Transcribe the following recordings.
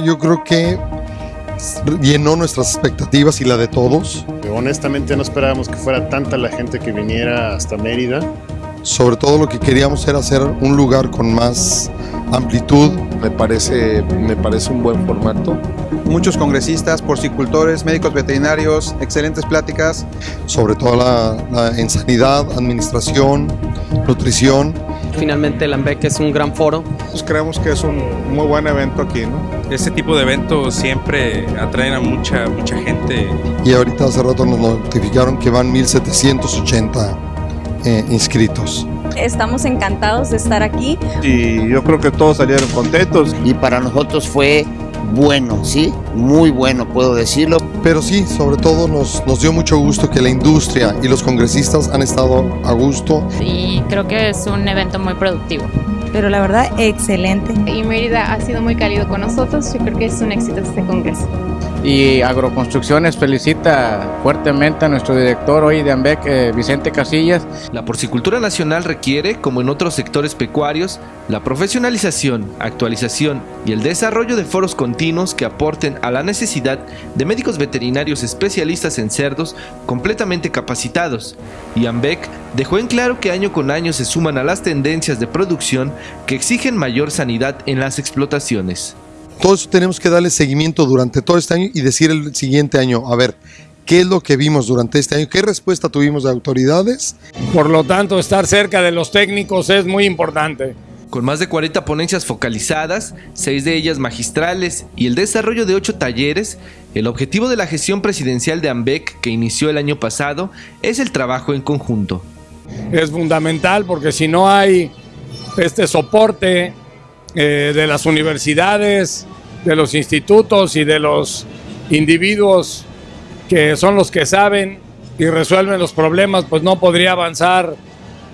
yo creo que llenó nuestras expectativas y la de todos. Honestamente no esperábamos que fuera tanta la gente que viniera hasta Mérida. Sobre todo lo que queríamos era hacer un lugar con más amplitud. Me parece, me parece un buen formato. Muchos congresistas, porcicultores, médicos veterinarios, excelentes pláticas. Sobre todo la, en sanidad, administración, nutrición. Finalmente el AMBEC es un gran foro. Pues creemos que es un muy buen evento aquí, ¿no? Este tipo de eventos siempre atraen a mucha, mucha gente. Y ahorita hace rato nos notificaron que van 1780 eh, inscritos. Estamos encantados de estar aquí. Y yo creo que todos salieron contentos. Y para nosotros fue bueno, ¿sí? Muy bueno, puedo decirlo. Pero sí, sobre todo nos, nos dio mucho gusto que la industria y los congresistas han estado a gusto. Sí, creo que es un evento muy productivo. Pero la verdad, excelente. Y Mérida ha sido muy cálido con nosotros. Yo creo que es un éxito este congreso y Agroconstrucciones felicita fuertemente a nuestro director hoy de AMBEC, eh, Vicente Casillas. La porcicultura nacional requiere, como en otros sectores pecuarios, la profesionalización, actualización y el desarrollo de foros continuos que aporten a la necesidad de médicos veterinarios especialistas en cerdos completamente capacitados. Y AMBEC dejó en claro que año con año se suman a las tendencias de producción que exigen mayor sanidad en las explotaciones. Todo eso tenemos que darle seguimiento durante todo este año y decir el siguiente año, a ver, ¿qué es lo que vimos durante este año? ¿Qué respuesta tuvimos de autoridades? Por lo tanto, estar cerca de los técnicos es muy importante. Con más de 40 ponencias focalizadas, 6 de ellas magistrales y el desarrollo de 8 talleres, el objetivo de la gestión presidencial de AMBEC que inició el año pasado es el trabajo en conjunto. Es fundamental porque si no hay este soporte eh, de las universidades, de los institutos y de los individuos que son los que saben y resuelven los problemas, pues no podría avanzar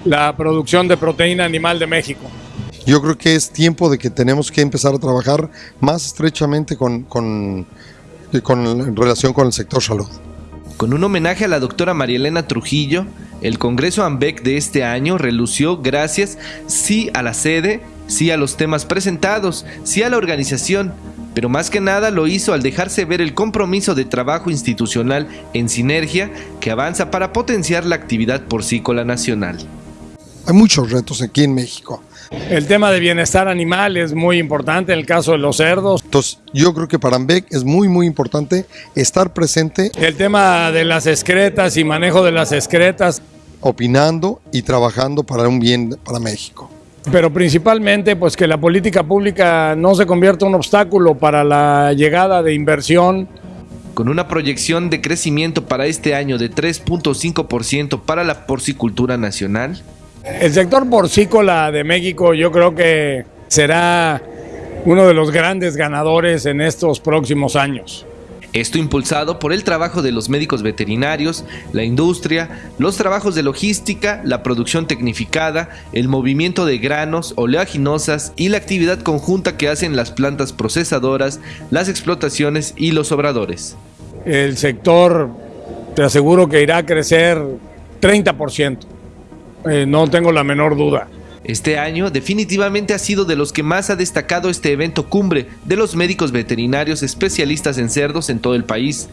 la producción de proteína animal de México. Yo creo que es tiempo de que tenemos que empezar a trabajar más estrechamente con, con, con en relación con el sector salud. Con un homenaje a la doctora María Elena Trujillo, el Congreso AMBEC de este año relució gracias sí a la sede, sí a los temas presentados, sí a la organización, pero más que nada lo hizo al dejarse ver el compromiso de trabajo institucional en sinergia que avanza para potenciar la actividad porcícola nacional. Hay muchos retos aquí en México. El tema de bienestar animal es muy importante en el caso de los cerdos. Entonces, yo creo que para AMBEC es muy, muy importante estar presente. El tema de las excretas y manejo de las excretas. Opinando y trabajando para un bien para México pero principalmente pues que la política pública no se convierta en un obstáculo para la llegada de inversión. Con una proyección de crecimiento para este año de 3.5% para la porcicultura nacional. El sector porcícola de México yo creo que será uno de los grandes ganadores en estos próximos años. Esto impulsado por el trabajo de los médicos veterinarios, la industria, los trabajos de logística, la producción tecnificada, el movimiento de granos, oleaginosas y la actividad conjunta que hacen las plantas procesadoras, las explotaciones y los obradores. El sector, te aseguro que irá a crecer 30%, eh, no tengo la menor duda. Este año definitivamente ha sido de los que más ha destacado este evento cumbre de los médicos veterinarios especialistas en cerdos en todo el país.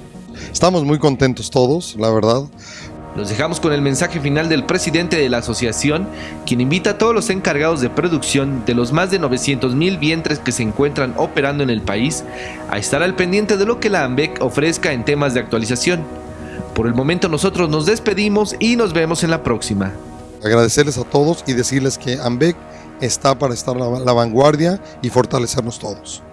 Estamos muy contentos todos, la verdad. Los dejamos con el mensaje final del presidente de la asociación, quien invita a todos los encargados de producción de los más de 900 mil vientres que se encuentran operando en el país a estar al pendiente de lo que la AMBEC ofrezca en temas de actualización. Por el momento nosotros nos despedimos y nos vemos en la próxima agradecerles a todos y decirles que AMBEC está para estar a la vanguardia y fortalecernos todos.